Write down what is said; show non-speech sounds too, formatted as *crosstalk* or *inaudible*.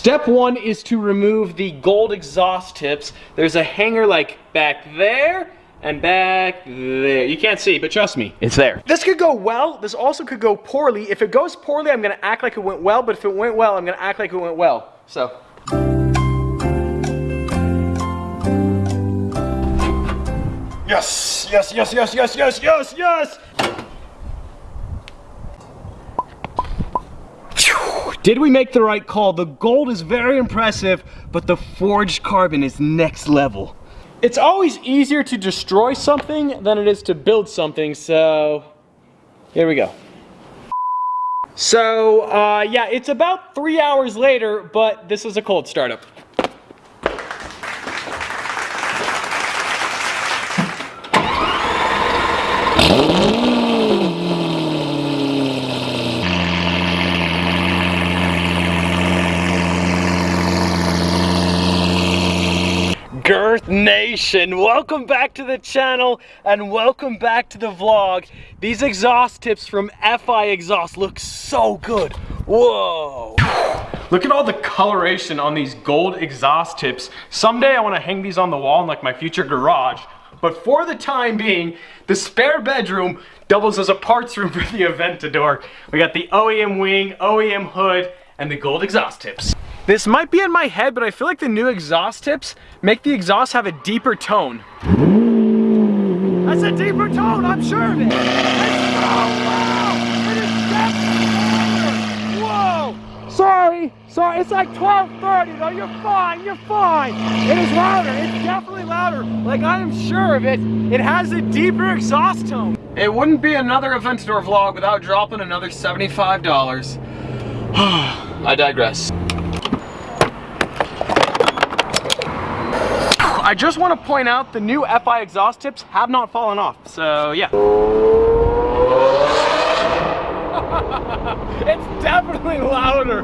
Step one is to remove the gold exhaust tips. There's a hanger like back there and back there. You can't see, but trust me, it's there. This could go well. This also could go poorly. If it goes poorly, I'm gonna act like it went well, but if it went well, I'm gonna act like it went well. So. Yes, yes, yes, yes, yes, yes, yes, yes. Did we make the right call? The gold is very impressive, but the forged carbon is next level. It's always easier to destroy something than it is to build something, so here we go. So, uh, yeah, it's about three hours later, but this is a cold startup. Girth Nation, welcome back to the channel and welcome back to the vlog. These exhaust tips from FI Exhaust look so good. Whoa. Look at all the coloration on these gold exhaust tips. Someday I want to hang these on the wall in like my future garage. But for the time being, the spare bedroom doubles as a parts room *laughs* for the Aventador. We got the OEM wing, OEM hood, and the gold exhaust tips. This might be in my head, but I feel like the new exhaust tips make the exhaust have a deeper tone. That's a deeper tone, I'm sure of it. It's so loud. It is definitely Whoa. Sorry, sorry, it's like 12.30 though, you're fine, you're fine. It is louder, it's definitely louder. Like I am sure of it, it has a deeper exhaust tone. It wouldn't be another Aventador vlog without dropping another $75. *sighs* I digress. I just want to point out the new FI exhaust tips have not fallen off, so yeah. *laughs* it's definitely louder.